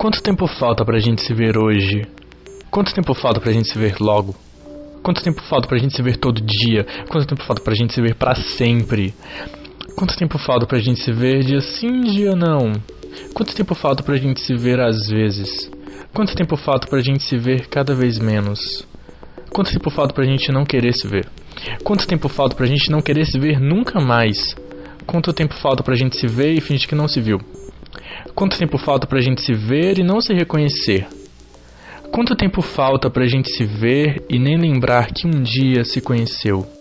Quanto tempo falta pra gente se ver hoje? Quanto tempo falta pra gente se ver logo? Quanto tempo falta pra gente se ver todo dia? Quanto tempo falta pra gente se ver para sempre? Quanto tempo falta pra gente se ver dia sim, dia não? Quanto tempo falta pra gente se ver às vezes? Quanto tempo falta pra gente se ver cada vez menos? Quanto tempo falta pra gente não querer se ver? Quanto tempo falta pra gente não querer se ver nunca mais? Quanto tempo falta pra gente se ver e fingir que não se viu? Quanto tempo falta pra gente se ver e não se reconhecer? Quanto tempo falta pra gente se ver e nem lembrar que um dia se conheceu?